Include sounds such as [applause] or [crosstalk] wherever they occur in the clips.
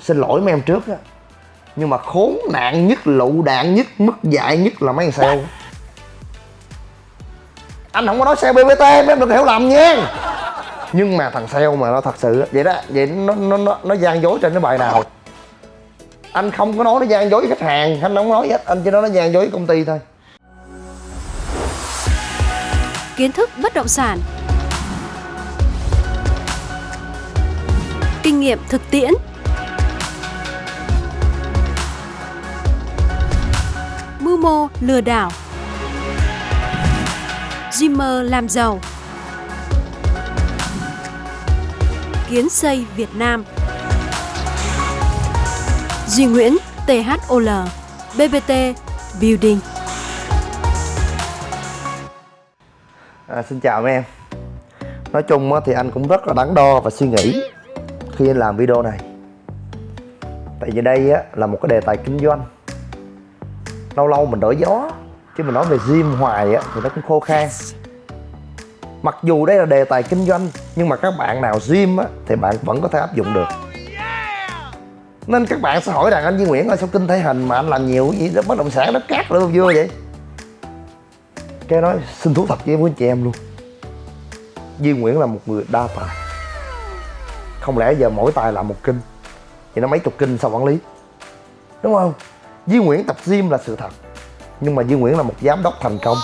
xin lỗi mấy em trước á. Nhưng mà khốn nạn nhất lụ đạn nhất mất dạy nhất là mấy thằng sale. Anh không có nói sale bbt mấy em đừng hiểu lầm nha. Nhưng mà thằng sale mà nó thật sự vậy đó vậy nó nó nó, nó gian dối trên cái bài nào. Anh không có nói nó gian dối với khách hàng anh không nói hết anh chỉ nói nó gian dối với công ty thôi. Kiến thức bất động sản. Kinh nghiệm thực tiễn mô lừa đảo. Dreamer làm giàu. Kiến xây Việt Nam. Duy Nguyễn THOL BBT Building. À, Xin chào mấy em. Nói chung thì anh cũng rất là đắn đo và suy nghĩ khi anh làm video này. Tại vì đây là một cái đề tài kinh doanh. Lâu lâu mình đổi gió. Chứ mình nói về gym hoài á, thì nó cũng khô khan. Mặc dù đây là đề tài kinh doanh Nhưng mà các bạn nào gym á, thì bạn vẫn có thể áp dụng được. Nên các bạn sẽ hỏi rằng anh Duy Nguyễn ơi sao kinh thể hình mà anh làm nhiều cái gì? Đó bất động sản nó cát luôn vui vậy? Cái nói xin thú thật với quý anh chị em luôn. Duy Nguyễn là một người đa tài. Không lẽ giờ mỗi tài làm một kinh? Thì nó mấy chục kinh sao quản lý? Đúng không Duy Nguyễn tập gym là sự thật, Nhưng mà Duy Nguyễn là một giám đốc thành công.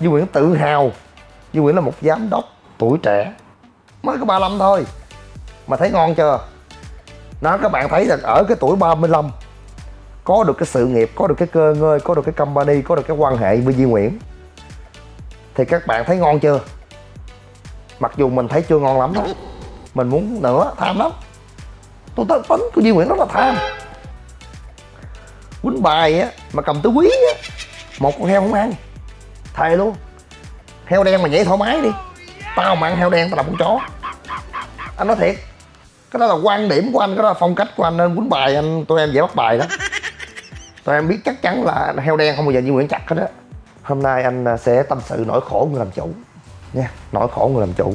Duy Nguyễn tự hào, Duy Nguyễn là một giám đốc tuổi trẻ. Mới có 35 thôi, Mà thấy ngon chưa? Đó, các bạn thấy rằng ở cái tuổi 35 Có được cái sự nghiệp, Có được cái cơ ngơi, Có được cái company, Có được cái quan hệ với Duy Nguyễn. Thì các bạn thấy ngon chưa? Mặc dù mình thấy chưa ngon lắm đó mình muốn nữa tham lắm. Tôi tính của Duy Nguyễn rất là tham quýnh bài á mà cầm tứ quý á một con heo không ăn. Thề luôn. Heo đen mà nhảy thoải mái đi. Tao mà ăn heo đen tao làm con chó. Anh nói thiệt. Cái đó là quan điểm của anh cái đó là phong cách của anh nên quýnh bài anh tụi em dễ bắt bài đó. [laughs] Tụi em biết chắc chắn là heo đen không bao giờ Duy Nguyễn chặt hết á. Hôm nay anh à, sẽ tâm sự nỗi khổ người làm chủ. Nha Nỗi khổ người làm chủ.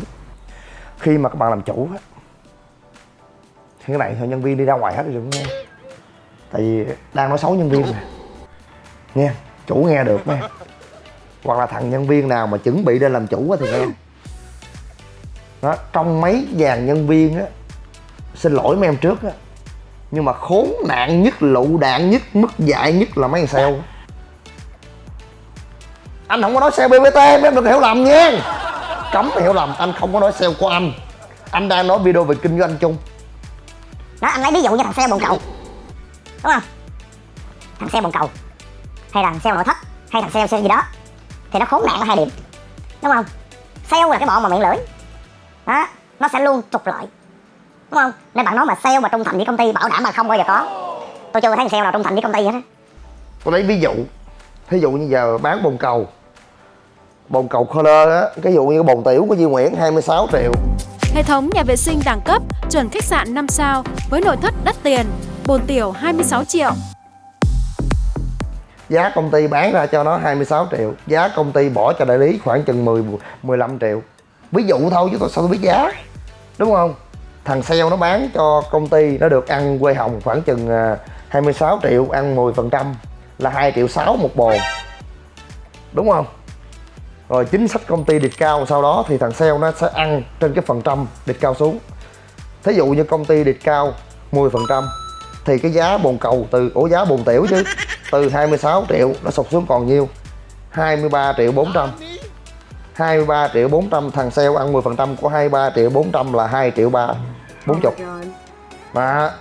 Khi mà các bạn làm chủ á Thì cái này thôi nhân viên đi ra ngoài hết rồi đừng nghe Tại vì đang nói xấu nhân viên nè. Nghe Chủ nghe được nha Hoặc là thằng nhân viên nào mà chuẩn bị lên làm chủ á thì nghe. Đó, Trong mấy dàn nhân viên á Xin lỗi mấy em trước á Nhưng mà khốn nạn nhất, lụ đạn nhất, mất dạy nhất là mấy thằng sale. Anh không có nói sale bbt mấy em đừng hiểu lầm nha. Cấm hiểu lầm anh không có nói sale của anh. Anh đang nói video về kinh doanh chung. Đó anh lấy ví dụ như thằng sale bồn cầu đúng không? Thằng sale bồn cầu. Hay là thằng sale nội thất. Hay thằng sale, sale gì đó. Thì nó khốn nạn ở hai điểm. Đúng không? Sale là cái bọn mà miệng lưỡi. Đó nó sẽ luôn trục lợi. Đúng không? Nên bạn nói mà sale mà trung thành với công ty bảo đảm mà không bao giờ có. Tôi chưa thấy sale nào trung thành với công ty hết á. Tôi lấy ví dụ. Thí dụ như giờ bán bồn cầu. Bồn cầu color á cái dụ như cái bồn tiểu của Duy Nguyễn 26 triệu. Hệ thống nhà vệ sinh đẳng cấp, chuẩn khách sạn 5 sao với nội thất đắt tiền, bồn tiểu 26 triệu. Giá công ty bán ra cho nó 26 triệu, giá công ty bỏ cho đại lý khoảng chừng 10 15 triệu. Ví dụ thôi chứ tôi sao tôi biết giá. Đúng không? Thằng sale nó bán cho công ty nó được ăn quê hồng khoảng chừng à, 26 triệu ăn 10% là 2 triệu 6 một bồn. Đúng không? rồi chính sách công ty điệt cao sau đó thì thằng sale nó sẽ ăn trên cái phần trăm điệt cao xuống thí dụ như công ty điệt cao 10 phần thì cái giá bồn cầu từ ổ giá bồn tiểu chứ. [laughs] Từ 26 triệu nó sụt xuống còn nhiêu? 23 triệu 400 23 triệu 400 thằng sale ăn 10 phần trăm của 23 triệu 400 là 2 triệu 3 40 mà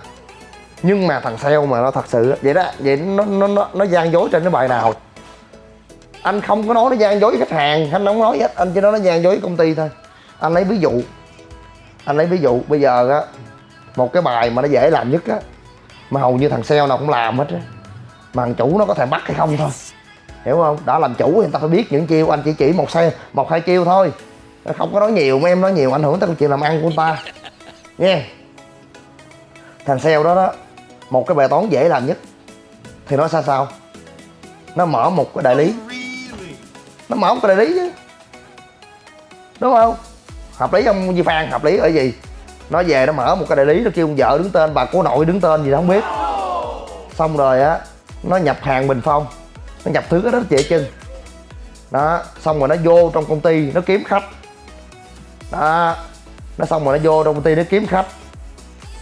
nhưng mà thằng sale mà nó thật sự vậy đó vậy nó nó nó, nó gian dối trên cái bài nào? Anh không có nói nó gian dối với khách hàng anh không nói hết anh chỉ nói nó gian dối với công ty thôi. Anh lấy ví dụ. Anh lấy ví dụ bây giờ á một cái bài mà nó dễ làm nhất á mà hầu như thằng sale nào cũng làm hết á. Mà thằng chủ nó có thể bắt hay không thôi. Hiểu không? Đã làm chủ thì người ta phải biết những chiêu. Anh chỉ chỉ một xe một hai chiêu thôi. Không có nói nhiều, mấy em nói nhiều, ảnh hưởng tới chuyện làm ăn của anh ta. Nha thằng sale đó đó, một cái bài toán dễ làm nhất. Thì nó sao sao? Nó mở một cái đại lý. Nó mở một cái đại lý chứ. Đúng không? Hợp lý không Di Phan? Hợp lý ở gì? Nó về nó mở một cái đại lý, nó kêu con vợ đứng tên, bà cô nội đứng tên gì đó, không biết. Xong rồi á, nó nhập hàng bình phong. Nó nhập thứ đó chị chân. Đó, xong rồi nó vô trong công ty, nó kiếm khách. Đó, nó xong rồi nó vô trong công ty, nó kiếm khách.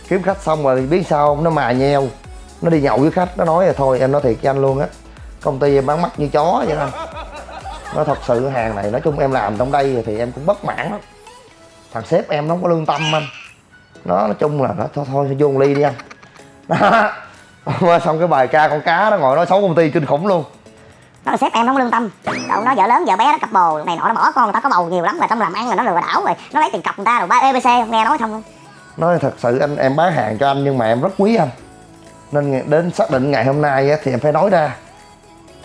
Kiếm khách xong rồi biết sao không? nó mà nheo. Nó đi nhậu với khách, nó nói là thôi, em nói thiệt với anh luôn á. Công ty em bán mắt như chó vậy anh. Nó thật sự, hàng này nói chung em làm trong đây thì em cũng bất mãn lắm. Thằng sếp em nó không có lương tâm anh nó nói chung là nó thôi thôi vô ly đi anh. Đó. [laughs] Xong cái bài ca con cá nó ngồi nói xấu công ty kinh khủng luôn. Nó sếp em không lương tâm. Đâu nó vợ lớn vợ bé nó cặp bồ này nọ nó bỏ con người ta có bầu nhiều lắm rồi trong làm ăn là nó lừa đảo rồi. Nó lấy tiền cọc người ta rồi ba abc nghe nói không nói thật sự anh em bán hàng cho anh nhưng mà em rất quý anh. Nên đến xác định ngày hôm nay á, thì em phải nói ra.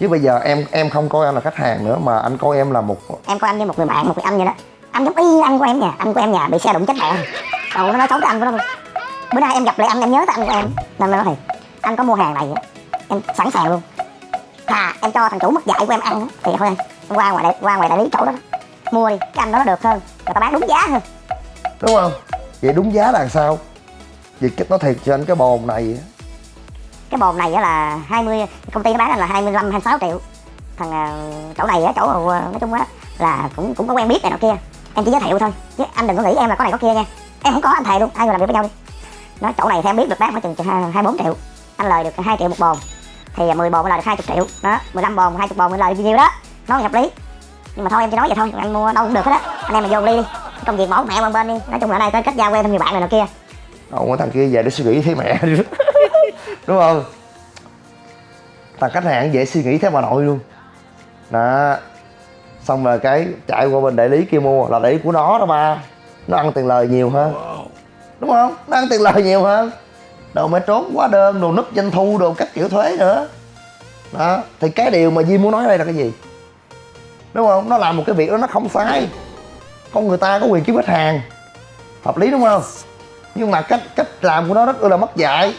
Chứ bây giờ em em không coi anh là khách hàng nữa mà anh coi em là một em coi anh như một người bạn một người anh vậy đó. Anh giống y anh của em nha. Anh của em nhà bị xe đụng chết mẹ rồi nó nói xấu tới anh của nó luôn. Bữa nay em gặp lại anh em nhớ tới anh của em. Nên nó nói thì anh có mua hàng này em sẵn sàng luôn. Thà em cho thằng chủ mất dạy của em ăn thì thôi em qua ngoài đại qua ngoài đại lý chỗ đó mua đi cái anh đó nó được hơn. Người ta bán đúng giá hơn. Đúng không? Vậy đúng giá là sao? Cái nói thiệt cho anh cái bồn này cái bồn này á là 20 công ty nó bán là 25 26 triệu. Thằng à, chỗ này á chỗ à, nói chung á là cũng cũng có quen biết này nọ kia. Em chỉ giới thiệu thôi. Chứ anh đừng có nghĩ em là có này có kia nha em không có anh thề luôn, hai người làm việc với nhau đi. Nói chỗ này theo em biết được bán khoảng chừng hai hai bốn triệu. Anh lời được 2 triệu một bồn. Thì à, 10 bồn mới lời được 20 triệu. Đó 15 bồn 20 bồn mới lời bao nhiêu đó nó hợp lý. Nhưng mà thôi, em chỉ nói vậy thôi. Anh mua đâu cũng được hết á. Anh em mà vô ly đi. Công việc mẫu mẹ bên bên đi. Nói chung là ở đây có kết giao quen thêm nhiều bạn này nọ kia. Ông thằng kia về để suy nghĩ thấy mẹ. [laughs] Đúng không? Thằng khách hàng dễ suy nghĩ thế bà nội luôn. Đó. Xong rồi cái chạy qua bên đại lý kia mua. Là đại lý của nó đó ba nó ăn tiền lời nhiều hơn. Đúng không? Nó ăn tiền lời nhiều hơn. Đồ mẹ trốn quá đơn, đồ núp doanh thu, đồ cắt kiểu thuế nữa. Đó, thì cái điều mà Di muốn nói đây là cái gì? Đúng không? Nó làm một cái việc đó nó không sai. Con người ta có quyền kiếm khách hàng. Hợp lý đúng không? Nhưng mà cách cách làm của nó rất là mất dạy.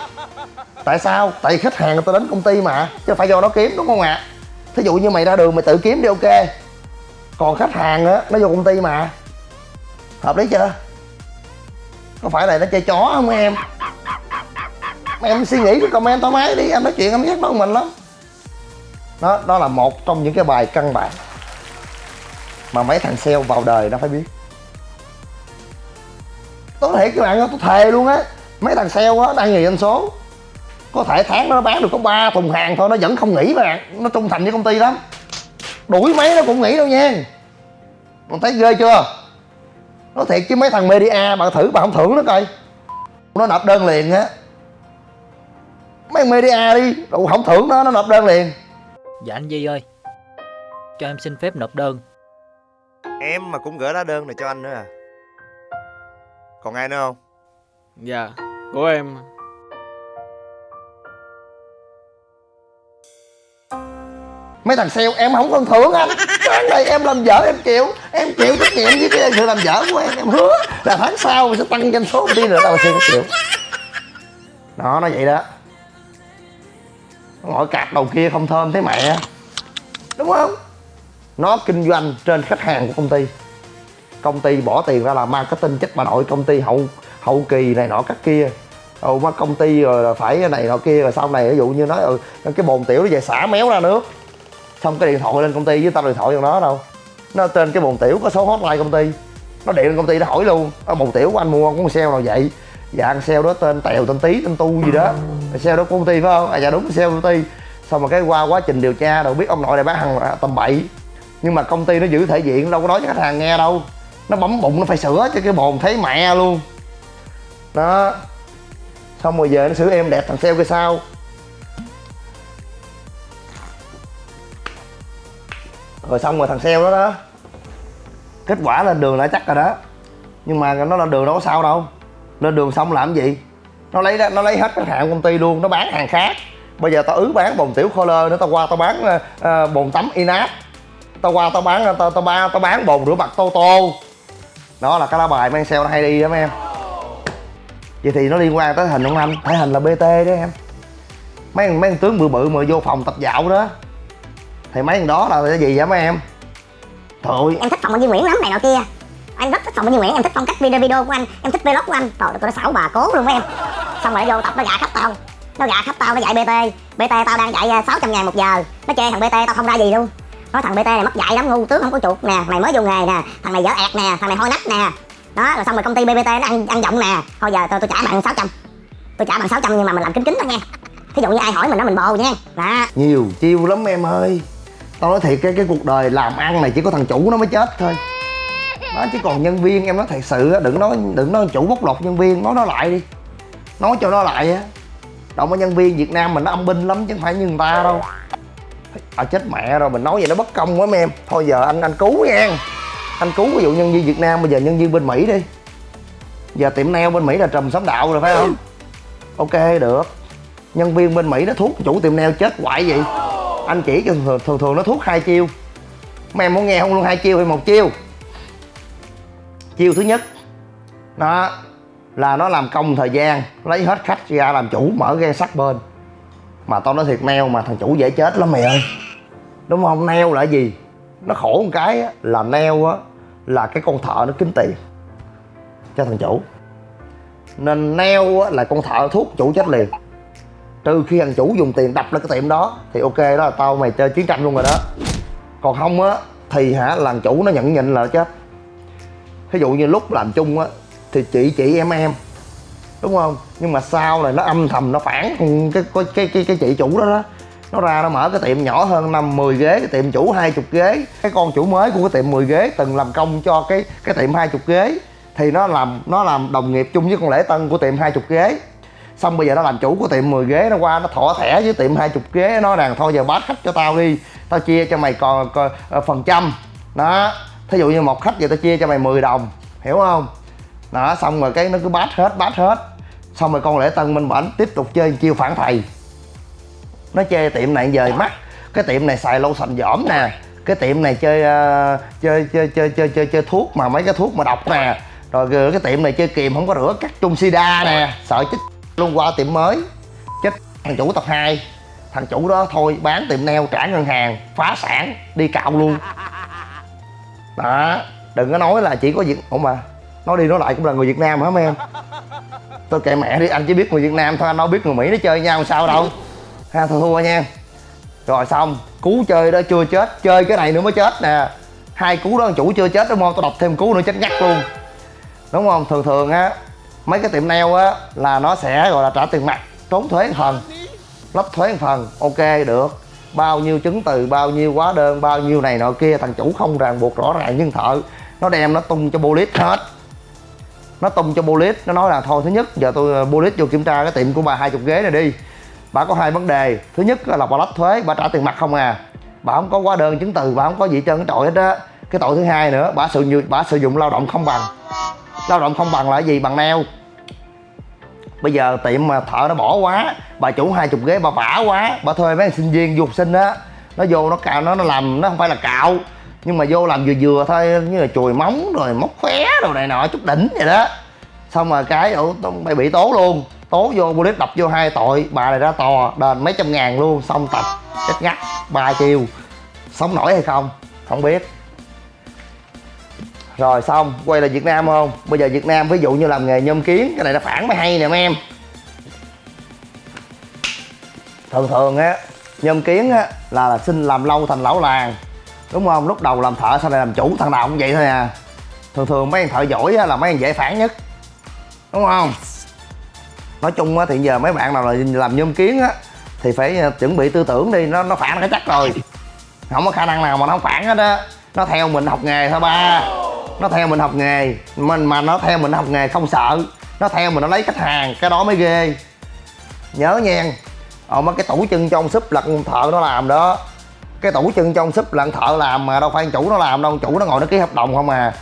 Tại sao? Tại khách hàng người ta đến công ty mà, chứ phải do nó kiếm, đúng không ạ? Thí dụ như mày ra đường mày tự kiếm đi, ok. Còn khách hàng á, nó vô công ty mà hợp lý chưa? Có phải này nó chơi chó không em? Em suy nghĩ cái comment thoải mái đi, em nói chuyện em ghét nó mình lắm. Đó đó là một trong những cái bài căn bản mà mấy thằng sale vào đời nó phải biết. Tôi thiệt các bạn ơi, tôi thề luôn á, mấy thằng sale á, đang nghề doanh số. Có thể tháng nó bán được có 3 thùng hàng thôi, nó vẫn không nghỉ bạn nó trung thành với công ty lắm. Đuổi mấy nó cũng nghỉ đâu nha. Còn thấy ghê chưa? Nó thiệt chứ mấy thằng media bạn thử bạn không thưởng nó coi. Nó nộp đơn liền á. Mấy thằng media đi đủ không thưởng nó nó nộp đơn liền. Dạ anh Di ơi Cho em xin phép nộp đơn. Em mà cũng gửi lá đơn này cho anh nữa à? Còn ai nữa không? Dạ, của em mấy thằng sale, em không phân thưởng anh. Cái này em làm vợ em chịu em chịu trách nhiệm với cái sự làm vợ của em em hứa là tháng sau sẽ tăng doanh số, đi nữa đâu mà sale không chịu đó, nó vậy đó. Nó ngồi cạp đầu kia không thơm thế mẹ. Đúng không? Nó kinh doanh trên khách hàng của công ty. Công ty bỏ tiền ra làm marketing chất bà nội công ty hậu hậu kỳ này nọ các kia. Ừ mà công ty rồi là phải này nọ kia, rồi sau này ví dụ như nói ừ cái bồn tiểu nó về xả méo ra nước xong cái điện thoại lên công ty với tao điện thoại cho nó đâu. Nó trên cái bồn tiểu có số hotline công ty. Nó điện lên công ty nó hỏi luôn. Ở bồn tiểu của anh mua con xe nào vậy? Dạ con xe đó tên tèo, tên tí tên tu gì đó. Xe đó của công ty phải không? À dạ đúng, xe công ty. Xong rồi cái qua quá trình điều tra đâu biết ông nội này bán hàng à, tầm bậy. Nhưng mà công ty nó giữ thể diện, đâu có nói cho khách hàng nghe đâu. Nó bấm bụng, nó phải sửa cho cái bồn thấy mẹ luôn. Đó. Xong rồi về nó sửa em đẹp thằng sale kia sao. Rồi xong rồi thằng sale đó đó. Kết quả lên đường đã chắc rồi đó. Nhưng mà nó lên đường đâu có sao đâu. Lên đường xong làm gì? Nó lấy nó lấy hết cái hàng công ty luôn nó bán hàng khác. Bây giờ tao ứ bán bồn tiểu khô lơ nữa tao qua tao bán uh, bồn tắm inat tao qua tao bán ờ, tao tao ba tao bán bồn rửa mặt tô tô đó là cái lá bài mang sale nó hay đi đó mấy em. Vậy thì nó liên quan tới hình ông anh? Thể hình là bt đó em. Mấy mấy tướng bự bự mà vô phòng tập dạo đó thì mấy thằng đó là cái gì vậy mấy em? Trời ơi em thích phòng Duy Nguyễn lắm này nọ kia. Em rất thích phòng như nguyễn em thích phong cách video video của anh. Em thích vlog của anh. Trời ơi, nó xảo bà cố luôn với em. Xong rồi nó vô tập nó gạ khắp tao. Nó gạ khắp tao nó dạy bt bt tao đang dạy à, 600 ngàn một giờ. Nó chê thằng bt tao không ra gì luôn. Nói thằng bt này mất dạy lắm ngu tướng không có chuột nè. Mày mới vô nghề nè. Thằng này dở ẹt nè. Thằng này hôi nách nè. Đó rồi xong rồi công ty bbt nó ăn ăn giọng nè. Thôi giờ tôi tôi trả bạn 600 tôi trả bạn 600 nhưng mà mình làm kính kính thôi nha. Thí dụ như ai hỏi mình đó mình bồ nha. Đó. Nhiều chiêu lắm em ơi tao nói thiệt, cái cái cuộc đời làm ăn này chỉ có thằng chủ nó mới chết thôi. Nó chứ còn nhân viên, em nói thật sự á, đừng nói đừng nói chủ bóc lột nhân viên, nói nó lại đi. Nói cho nó lại á. Động nhân viên việt nam mình nó âm binh lắm chứ không phải như người ta đâu. À chết mẹ rồi, mình nói vậy nó bất công quá mấy em. Thôi giờ anh anh cứu nha. Anh cứu ví dụ nhân viên việt nam, bây giờ nhân viên bên mỹ đi. Giờ tiệm nail bên mỹ là trùm xóm đạo rồi, phải không? Ok, được. Nhân viên bên mỹ nó thuốc chủ tiệm nail chết hoại gì anh chỉ cho thường thường, thường nó thuốc hai chiêu. Mấy em muốn nghe không luôn hai chiêu hay một chiêu. Chiêu thứ nhất đó là nó làm công thời gian lấy hết khách ra làm chủ mở ghe sắt bên. Mà tao nói thiệt neo mà thằng chủ dễ chết lắm mày ơi. Đúng không? Neo là gì? Nó khổ một cái á, là neo á là cái con thợ nó kiếm tiền. Cho thằng chủ. Nên neo á, là con thợ thuốc chủ chết liền trừ khi thằng chủ dùng tiền đập lên cái tiệm đó thì ok đó là tao mày chơi chiến tranh luôn rồi đó. Còn không á thì hả làng chủ nó nhận nhịn là chết ví dụ như lúc làm chung á thì chị chị em em đúng không? Nhưng mà sau này nó âm thầm nó phản cái cái cái cái, cái chị chủ đó đó. Nó ra nó mở cái tiệm nhỏ hơn năm 10 ghế cái tiệm chủ 20 ghế. Cái con chủ mới của cái tiệm 10 ghế từng làm công cho cái cái tiệm 20 ghế. Thì nó làm nó làm đồng nghiệp chung với con lễ tân của tiệm 20 ghế xong bây giờ nó làm chủ của tiệm 10 ghế nó qua nó thọ thẻ với tiệm 20 ghế nó rằng thôi giờ bát khách cho tao đi tao chia cho mày còn, còn ờ, phần trăm. Đó. Thí dụ như một khách giờ tao chia cho mày 10 đồng hiểu không? Đó xong rồi cái nó cứ bát hết bát hết. Xong rồi con lễ tân minh bảnh tiếp tục chơi chiêu phản thầy. Nó chơi tiệm này giờ mắt cái tiệm này xài lâu sành dỏm nè cái tiệm này chơi uh, chơi, chơi chơi chơi chơi chơi thuốc mà mấy cái thuốc mà độc nè. Rồi ờ, cái tiệm này chơi kìm không có rửa cắt chung sida nè sợ chích luôn qua tiệm mới. Chết, thằng chủ tập 2 thằng chủ đó thôi, bán tiệm neo trả ngân hàng, phá sản, đi cạo luôn. Đó, đừng có nói là chỉ có việt, ủa mà, nói đi nói lại cũng là người việt nam hả mấy em? Tôi kệ mẹ đi, anh chỉ biết người việt nam thôi, anh đâu biết người mỹ nó chơi nhau sao đâu. Ha thua thua nha. Rồi xong, cú chơi đó chưa chết, chơi cái này nữa mới chết nè. Hai cú đó chủ chưa chết, đúng không? Tôi đọc thêm cú nữa chết ngắt luôn. Đúng không? Thường thường á mấy cái tiệm nail á, là nó sẽ, gọi là, trả tiền mặt, trốn thuế phần, lấp thuế phần, ok, được. Bao nhiêu chứng từ, bao nhiêu hóa đơn, bao nhiêu này nọ kia, thằng chủ không ràng buộc rõ ràng nhưng thợ. Nó đem, nó tung cho bolit hết. Nó tung cho bolit nó nói là, thôi, thứ nhất, giờ tôi ờ, bolit vô kiểm tra cái tiệm của bà hai chục ghế này đi. Bà có hai vấn đề. Thứ nhất là bà lách thuế, bà trả tiền mặt không à. Bà không có hóa đơn, chứng từ, bà không có gì trơn, cái tội hết á cái tội thứ hai nữa, bà sử dụng bà sử dụng lao động không bằng. Lao động không bằng là gì? Bằng neo. Bây giờ tiệm mà thợ nó bỏ quá, bà chủ hai chục ghế, bà vả quá, bà thuê mấy sinh viên, du học sinh á, nó vô nó cạo, nó nó làm, nó không phải là cạo. Nhưng mà vô làm vừa vừa thôi, như là chùi móng rồi móc khóe rồi này nọ, chút đỉnh vậy đó. Xong rồi cái ổ mày bị tố luôn. Tố vô police đập vô hai tội, bà này ra tòa đền mấy trăm ngàn luôn, xong tập, chết ngắt, ba chiều sống nổi hay không? Không biết rồi xong. Quay lại việt nam không? Bây giờ việt nam ví dụ như làm nghề nhôm kiến cái này nó phản mới hay nè mấy em. Thường thường á nhôm kiến á là, là xin làm lâu thành lão làng. Đúng không? Lúc đầu làm thợ sau này làm chủ thằng nào cũng vậy thôi à. Thường thường mấy anh thợ giỏi á, là mấy anh dễ phản nhất. Đúng không? Nói chung á thì giờ mấy bạn nào là làm nhôm kiến á thì phải ờ, chuẩn bị tư tưởng đi nó nó phản cái chắc rồi. Không có khả năng nào mà nó không phản hết á. Nó theo mình học nghề thôi ba nó theo mình học nghề. Mình mà nó theo mình học nghề không sợ. Nó theo mình, nó lấy khách hàng, cái đó mới ghê. Nhớ nha ờ mấy cái tủ chân trong súp là con thợ nó làm đó. Cái tủ chân trong súp là thợ làm mà đâu phải anh chủ nó làm đâu. Chủ nó ngồi nó ký hợp đồng không à.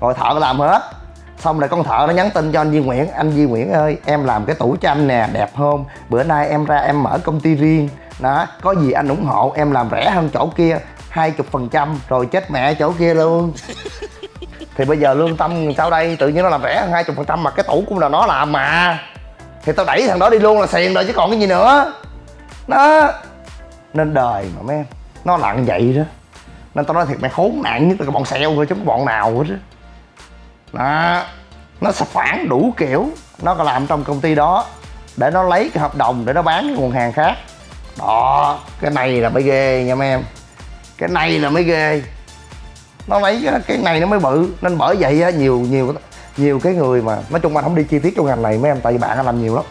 Rồi thợ làm hết. Xong rồi con thợ nó nhắn tin cho anh Duy Nguyễn. Anh Duy Nguyễn ơi, em làm cái tủ cho anh nè, đẹp không? Bữa nay em ra em mở công ty riêng. Đó, có gì anh ủng hộ em làm rẻ hơn chỗ kia, hai chục phần trăm. Rồi chết mẹ chỗ kia luôn thì bây giờ lương tâm sau đây? Tự nhiên nó làm rẻ hơn hai chục phần trăm mà cái tủ cũng là nó làm mà. Thì tao đẩy thằng đó đi luôn là xiền rồi chứ còn cái gì nữa. Đó. Nên đời mà mấy em, nó lặng vậy đó. Nên tao nói thiệt mày khốn nạn nhất là cái bọn sale thôi chứ cái bọn nào hết đó. đó. Nó sẽ phản đủ kiểu. Nó có làm trong công ty đó. Để nó lấy cái hợp đồng để nó bán cái nguồn hàng khác. Đó. Cái này là mới ghê nha mấy em. Cái này là mới ghê nó lấy cái, này nó mới bự. Nên bởi vậy á, nhiều nhiều nhiều cái người mà nói chung anh không đi chi tiết trong ngành này mấy em tại vì bạn anh làm nhiều lắm.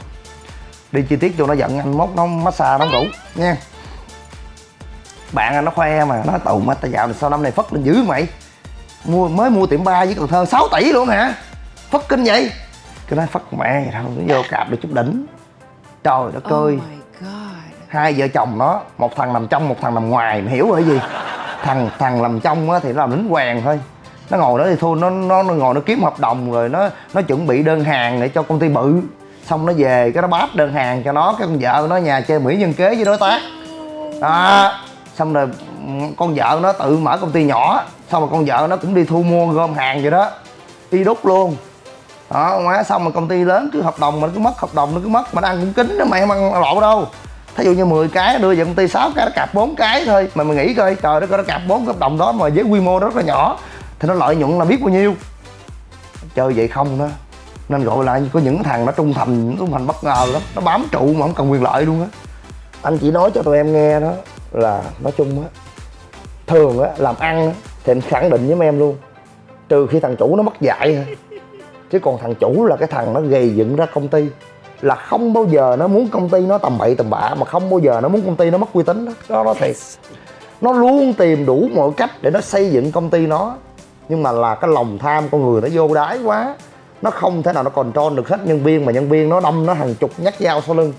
Đi chi tiết cho nó giận anh mốt nó massage nó ngủ nha. Bạn anh nó khoe mà nó tù mà tao dạo này sau năm này phất lên dữ mày mua mới mua tiệm ba với Cần Thơ 6 tỷ luôn hả? Phất kinh vậy? Cái nói phất mẹ thôi nó vô cạp được chút đỉnh. Trời đất ơi. hai vợ chồng nó một thằng nằm trong một thằng nằm ngoài mày hiểu rồi gì thằng thằng làm trong á thì nó làm lính quèn thôi. Nó ngồi đó thì thôi nó nó, nó ngồi nó kiếm hợp đồng rồi nó nó chuẩn bị đơn hàng để cho công ty bự. Xong nó về cái nó bát đơn hàng cho nó cái con vợ nó nhà chơi mỹ nhân kế với đối tác. Đó. Xong rồi ừ, con vợ nó tự mở công ty nhỏ. Xong rồi con vợ nó cũng đi thu mua gom hàng vậy đó. Đi đúc luôn. Đó má xong mà công ty lớn cứ hợp đồng mà nó cứ mất hợp đồng nó cứ mất. Mà nó ăn cũng kính đó mày không ăn lộ đâu thí dụ như 10 cái đưa về công ty 6 cái, nó cạp 4 cái thôi. Mà mày nghĩ coi, trời đất ơi, nó cạp 4 hợp đồng đó mà với quy mô rất là nhỏ. Thì nó lợi nhuận là biết bao nhiêu. Chơi vậy không đó. Nên gọi là có những thằng nó trung thành trung thành bất ngờ lắm. Nó bám trụ mà không cần quyền lợi luôn á. Anh chỉ nói cho tụi em nghe đó là, nói chung á, thường á, làm ăn á, thì anh khẳng định với mấy em luôn, trừ khi thằng chủ nó mất dạy thôi. Chứ còn thằng chủ là cái thằng nó gầy dựng ra công ty là không bao giờ nó muốn công ty nó tầm bậy tầm bạ mà không bao giờ nó muốn công ty nó mất uy tín đó. Đó nó thiệt nó luôn tìm đủ mọi cách để nó xây dựng công ty nó. Nhưng mà là cái lòng tham con người nó vô đái quá. Nó không thể nào nó còn trôn được hết nhân viên mà nhân viên nó đâm nó hàng chục nhát dao sau lưng.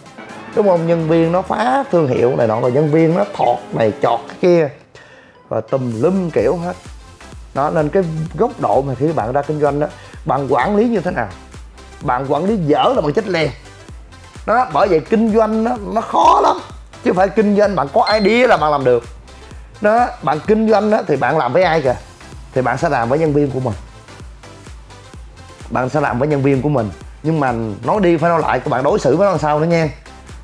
Đúng không? Nhân viên nó phá thương hiệu này nọ rồi nhân viên nó thọt này chọt cái kia. Và tùm lum kiểu hết. Đó nên cái góc độ mà khi bạn ra kinh doanh đó bạn quản lý như thế nào? Bạn quản lý dở là bạn chết liền đó bởi vậy kinh doanh đó, nó khó lắm. Chứ không phải kinh doanh bạn có idea là bạn làm được. Đó bạn kinh doanh đó, thì bạn làm với ai kìa? Thì bạn sẽ làm với nhân viên của mình. Bạn sẽ làm với nhân viên của mình. Nhưng mà nói đi phải nói lại các bạn đối xử với nó làm sao nữa nha.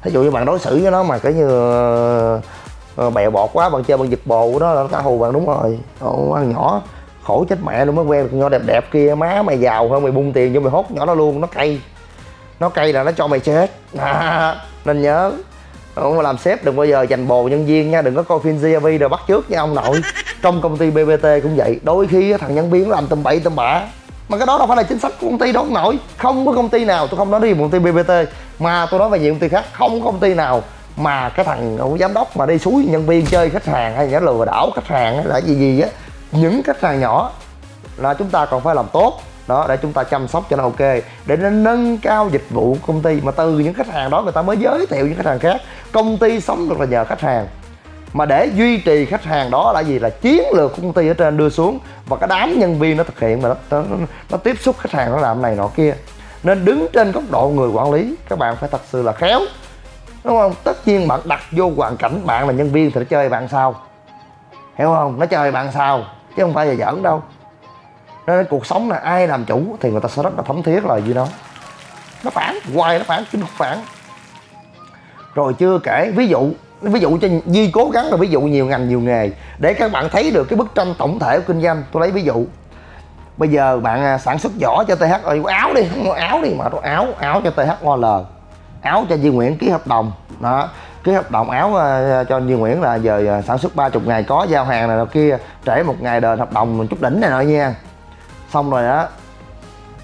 Thí dụ như bạn đối xử với nó mà cái như ờ, bèo bọt quá bạn chơi bạn giật bồ của nó là nó cá hù bạn đúng rồi. Ồ, ăn nhỏ khổ chết mẹ luôn mới quen được nhỏ đẹp đẹp kia má mày giàu hơn mày bung tiền cho mày hốt nhỏ nó luôn nó cay nó cay là nó cho mày chết. À, [laughs] nên nhớ. Không mà làm sếp đừng bao giờ dành bồ nhân viên nha. Đừng có coi phim GV rồi bắt trước nha ông nội. [laughs] Trong công ty BBT cũng vậy. Đôi khi thằng nhân viên nó làm tầm bậy tầm bạ. Mà cái đó đâu phải là chính sách của công ty đâu ông nội. Không có công ty nào tôi không nói đi công ty BBT mà tôi nói về nhiều công ty khác. Không có công ty nào mà cái thằng giám đốc mà đi suối nhân viên chơi khách hàng hay là lừa đảo khách hàng hay là gì gì á. Những khách hàng nhỏ là chúng ta còn phải làm tốt đó để chúng ta chăm sóc cho nó ok. Để nó nâng cao dịch vụ của công ty mà từ những khách hàng đó người ta mới giới thiệu những khách hàng khác. Công ty sống được là nhờ khách hàng. Mà để duy trì khách hàng đó là gì? Là chiến lược của công ty ở trên đưa xuống. Và cái đám nhân viên nó thực hiện mà nó, nó, nó tiếp xúc khách hàng nó làm này nọ kia. Nên đứng trên góc độ người quản lý các bạn phải thật sự là khéo. Đúng không? Tất nhiên bạn đặt vô hoàn cảnh bạn là nhân viên thì nó chơi bạn sao? Hiểu không? Nó chơi bạn sao? Chứ không phải là giỡn đâu nên cuộc sống là ai làm chủ thì người ta sẽ rất là thấm thiết là gì đó. Nó phản, hoài nó phản kinh phản. Rồi chưa kể, ví dụ ví dụ cho Duy cố gắng là ví dụ nhiều ngành, nhiều nghề. Để các bạn thấy được cái bức tranh tổng thể của kinh doanh, tôi lấy ví dụ. Bây giờ bạn à, sản xuất giỏ cho TH ơi áo đi, không áo đi mà áo áo cho THOL áo cho Duy Nguyễn ký hợp đồng. Đó, ký hợp đồng áo à, cho Duy Nguyễn là giờ à, sản xuất 30 ngày, có giao hàng này kia, trễ một ngày đền hợp đồng chút đỉnh này nọ nha xong rồi á,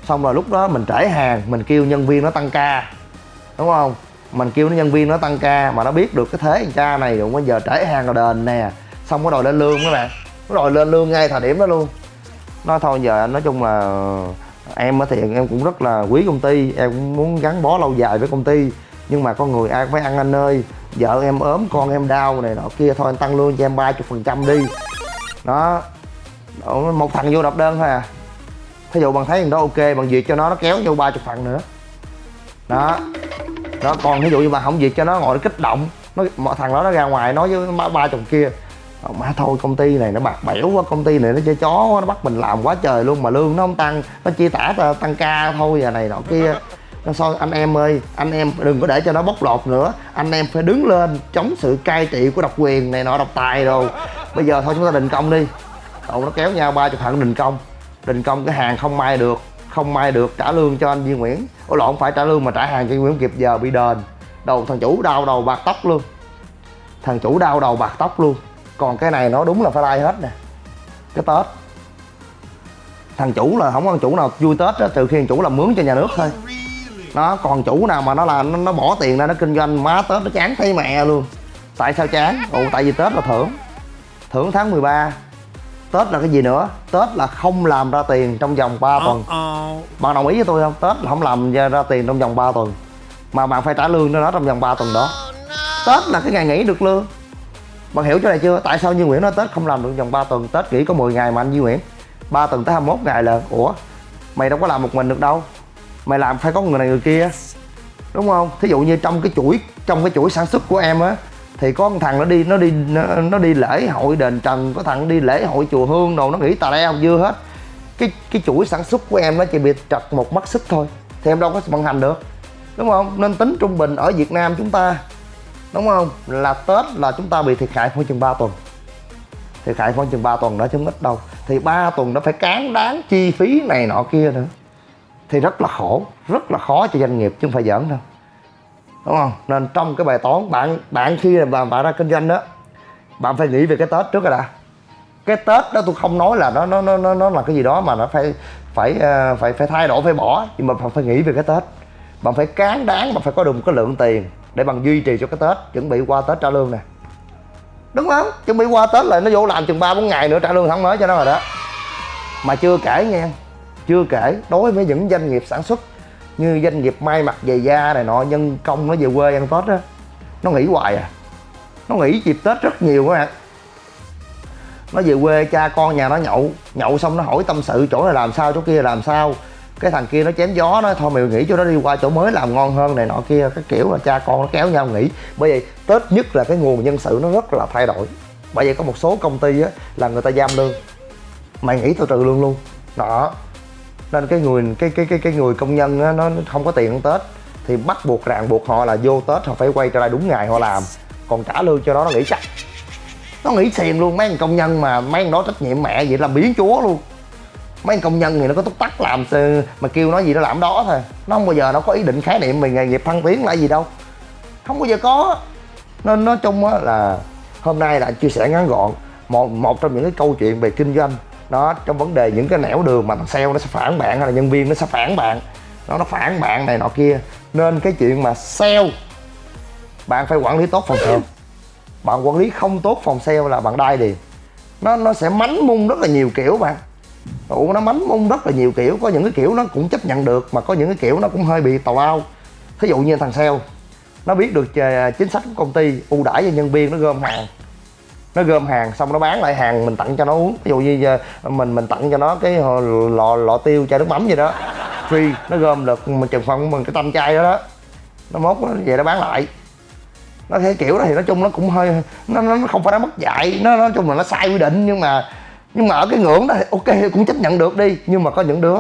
xong rồi lúc đó mình trễ hàng, mình kêu nhân viên nó tăng ca, đúng không? Mình kêu nó nhân viên nó tăng ca mà nó biết được cái thế ca này rồi, bây giờ trễ hàng rồi đền nè. Xong có đòi lên lương các bạn nó đòi lên lương ngay thời điểm đó luôn. Nói thôi giờ nói chung là em thì em cũng rất là quý công ty, em cũng muốn gắn bó lâu dài với công ty. Nhưng mà con người ai cũng phải ăn anh ơi, vợ em ốm, con em đau này nọ kia, thôi anh tăng lương cho em ba chục phần trăm đi. Đó, một thằng vô đập đơn thôi à thí dụ bạn thấy thằng đó ok bạn duyệt cho nó nó kéo vô ba chục phần nữa. Đó. Đó còn ví dụ như bạn không duyệt cho nó ngồi nó kích động nó mọi thằng đó nó ra ngoài nói với ba, ba chục kia ờ, mà thôi công ty này nó bạc bẽo quá công ty này nó chơi chó quá, nó bắt mình làm quá trời luôn mà lương nó không tăng nó chia tả tăng ca thôi giờ này nọ kia. Nó sao anh em ơi anh em đừng có để cho nó bóc lột nữa anh em phải đứng lên chống sự cai trị của độc quyền này nọ độc tài rồi bây giờ thôi chúng ta đình công đi. Cậu nó kéo nhau ba chục thằng đình công đình công cái hàng không may được không may được trả lương cho anh Duy Nguyễn. Ôi lộn phải trả lương mà trả hàng cho Duy Nguyễn kịp giờ bị đền. Đầu thằng chủ đau đầu bạc tóc luôn. Thằng chủ đau đầu bạc tóc luôn. Còn cái này nó đúng là phải like hết nè. Cái tết. Thằng chủ là không có thằng chủ nào vui tết á từ khi thằng chủ làm mướn cho nhà nước thôi. Nó còn chủ nào mà nó là nó, nó bỏ tiền ra nó kinh doanh má tết nó chán thấy mẹ luôn. Tại sao chán? Ồ tại vì tết là thưởng. Thưởng tháng 13 tết là cái gì nữa? Tết là không làm ra tiền trong vòng 3 tuần. Bạn đồng ý với tôi không? Tết là không làm ra, ra tiền trong vòng 3 tuần. Mà bạn phải trả lương cho nó trong vòng 3 tuần đó. Tết là cái ngày nghỉ được lương. Bạn hiểu chỗ này chưa? Tại sao như nguyễn nói tết không làm được trong vòng 3 tuần? Tết nghỉ có 10 ngày mà anh như nguyễn. 3 tuần tới 21 ngày là ủa mày đâu có làm một mình được đâu. Mày làm phải có người này người kia. Đúng không? Thí dụ như trong cái chuỗi trong cái chuỗi sản xuất của em á thì có một thằng nó đi nó đi nó, nó đi lễ hội đền trần có thằng đi lễ hội chùa hương đồ nó nghĩ tà leo dưa hết. Cái cái chuỗi sản xuất của em nó chỉ bị trật một mắt xích thôi thì em đâu có vận hành được đúng không? Nên tính trung bình ở việt nam chúng ta đúng không? Là tết là chúng ta bị thiệt hại khoảng chừng 3 tuần. Thiệt hại khoảng chừng 3 tuần đó chứ không ít đâu. Thì 3 tuần nó phải cán đáng chi phí này nọ kia nữa. Thì rất là khổ rất là khó cho doanh nghiệp chứ không phải giỡn đâu đúng không? Nên trong cái bài toán bạn bạn khi mà bạn, bạn ra kinh doanh đó bạn phải nghĩ về cái tết trước rồi đã. Cái tết đó tôi không nói là nó nó nó nó, là cái gì đó mà nó phải phải ờ, phải phải thay đổi phải bỏ. Nhưng mà bạn phải nghĩ về cái tết. Bạn phải cán đáng mà phải có được một cái lượng tiền để bằng duy trì cho cái tết chuẩn bị qua tết trả lương nè. Đúng không? Chuẩn bị qua tết là nó vô làm chừng ba bốn ngày nữa trả lương tháng mới cho nó rồi đó. Mà chưa kể nha chưa kể đối với những doanh nghiệp sản xuất như doanh nghiệp may mặc giày da này nọ, nhân công nó về quê ăn tết á, nó nghỉ hoài à. Nó nghỉ dịp tết rất nhiều các bạn. Nó về quê, cha con nhà nó nhậu nhậu xong nó hỏi tâm sự chỗ này làm sao, chỗ kia làm sao. Cái thằng kia nó chém gió, nó thôi mày nghỉ cho nó đi, qua chỗ mới làm ngon hơn này nọ kia, cái kiểu là cha con nó kéo nhau nghỉ. Bởi vậy tết nhất là cái nguồn nhân sự nó rất là thay đổi. Bởi vậy có một số công ty á, là người ta giam lương, mày nghĩ tao trừ lương luôn. Đó nên cái người cái cái cái cái người công nhân á, nó không có tiền ăn tết. Thì bắt buộc ràng buộc họ là vô tết họ phải quay trở lại đúng ngày họ làm. Còn trả lương cho nó nó nghĩ chắc. Nó nghỉ xiền luôn mấy anh công nhân mà mấy đó trách nhiệm mẹ vậy là biến chúa luôn. Mấy công nhân thì nó có túc tắc làm mà kêu nó gì nó làm đó thôi. Nó không bao giờ nó có ý định khái niệm về nghề nghiệp thăng tiến là gì đâu. Không bao giờ có. Nên nói chung á là hôm nay là chia sẻ ngắn gọn. Một một trong những cái câu chuyện về kinh doanh nó trong vấn đề những cái nẻo đường mà thằng sale nó sẽ phản bạn hay là nhân viên nó sẽ phản bạn. Nó nó phản bạn này nọ kia. Nên cái chuyện mà sale, bạn phải quản lý tốt phòng sale. Bạn quản lý không tốt phòng sale là bạn đai điền nó nó sẽ mánh mung rất là nhiều kiểu bạn. Ủa, nó mánh mung rất là nhiều kiểu. Có những cái kiểu nó cũng chấp nhận được Mà có những cái kiểu nó cũng hơi bị tào lao. Thí dụ như thằng sale, Nó biết được à, chính sách của công ty ưu đãi cho nhân viên nó gom hàng nó gom hàng xong nó bán lại hàng mình tặng cho nó uống. Ví dụ như mình mình tặng cho nó cái lọ lọ tiêu, chai nước mắm gì đó. Free, nó gom được. Mình chừng phần mình cái tâm chai đó đó. Nó mốt nó về nó bán lại. Nó thế kiểu đó thì nói chung nó cũng hơi, nó nó không phải nó mất dạy. Nó nói chung là nó sai quy định. Nhưng mà nhưng mà ở cái ngưỡng đó thì ok, cũng chấp nhận được đi. Nhưng mà có những đứa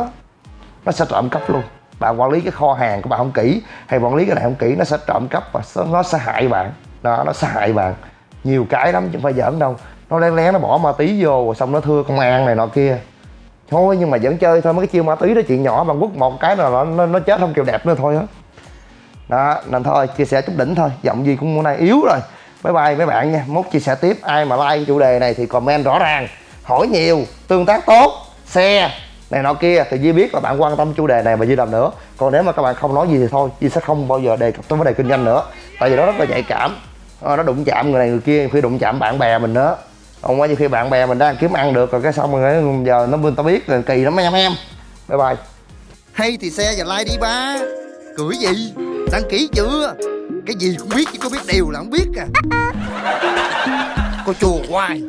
nó sẽ trộm cắp luôn. Bạn quản lý cái kho hàng của bạn không kỹ. Hay quản lý cái này không kỹ, nó sẽ trộm cắp và nó sẽ hại bạn. Đó, nó sẽ hại bạn nhiều cái lắm chứ không phải giỡn đâu. Nó lén lén nó bỏ ma túy vô rồi xong nó thưa công an này nọ kia. Thôi nhưng mà vẫn chơi thôi mấy cái chiêu ma túy đó chuyện nhỏ bằng quất một cái là nó, nó chết không kiểu đẹp nữa thôi á. Đó. nên thôi chia sẻ chút đỉnh thôi. Giọng gì cũng hôm nay yếu rồi. Bye bye mấy bạn nha. Mốt chia sẻ tiếp ai mà like chủ đề này thì comment rõ ràng. Hỏi nhiều tương tác tốt xe này nọ kia. Thì Duy biết là bạn quan tâm chủ đề này và Duy làm nữa. Còn nếu mà các bạn không nói gì thì thôi Duy sẽ không bao giờ đề cập tới vấn đề kinh doanh nữa. Tại vì nó rất là nhạy cảm nó đụng chạm người này người kia khi đụng chạm bạn bè mình nữa không có như khi bạn bè mình đang kiếm ăn được rồi cái xong rồi giờ nó bên tao biết rồi kỳ lắm em em. Bye bye. Hay thì xe và like đi ba. Cười gì? Đăng ký chưa? Cái gì cũng biết chứ có biết điều là không biết à. [laughs] Cô chùa hoài